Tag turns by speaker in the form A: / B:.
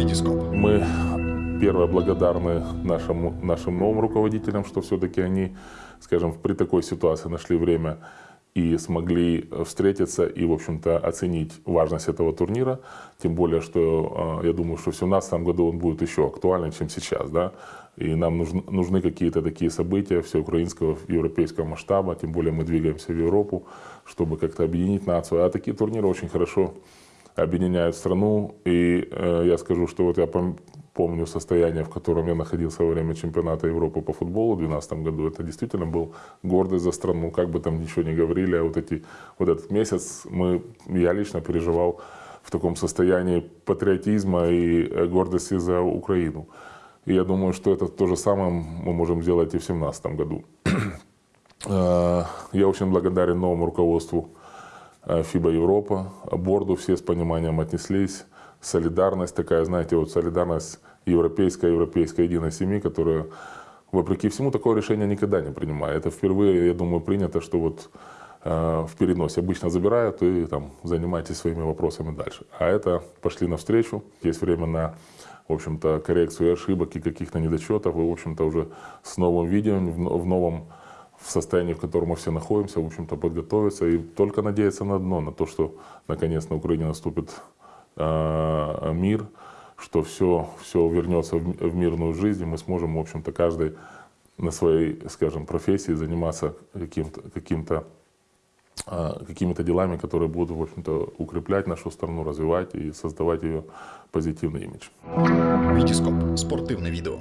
A: Витископ.
B: Мы первое благодарны нашему, нашим новым руководителям, что все-таки они, скажем, при такой ситуации нашли время и смогли встретиться и, в общем-то, оценить важность этого турнира. Тем более, что э, я думаю, что в 2017 году он будет еще актуальнее, чем сейчас. Да? И нам нужны, нужны какие-то такие события всеукраинского, европейского масштаба. Тем более мы двигаемся в Европу, чтобы как-то объединить нацию. А такие турниры очень хорошо объединяют страну. И э, я скажу, что вот я помню состояние, в котором я находился во время чемпионата Европы по футболу в 2012 году. Это действительно был гордость за страну, как бы там ничего не говорили. А вот, эти, вот этот месяц мы, я лично переживал в таком состоянии патриотизма и э, гордости за Украину. И я думаю, что это то же самое мы можем сделать и в 2017 году. Э, я очень благодарен новому руководству ФИБА Европа, борду все с пониманием отнеслись солидарность такая, знаете, вот солидарность европейская, европейская единой семьи, которая, вопреки всему, такое решение никогда не принимает. Это впервые, я думаю, принято, что вот э, в переносе обычно забирают и там занимайтесь своими вопросами дальше. А это пошли навстречу, есть время на в общем-то, коррекцию ошибок и каких-то недочетов, и, в общем-то, уже с новым видео, в новом в состоянии, в котором мы все находимся, в общем-то, подготовиться и только надеяться на одно, на то, что наконец на Украине наступит Э, мир, что все, все вернется в мирную жизнь, и мы сможем, в общем-то, каждый на своей, скажем, профессии заниматься каким-то, каким-то э, какими-то делами, которые будут, в общем-то, укреплять нашу страну, развивать и создавать ее позитивный имидж.
A: Витископ. Спортивное видео.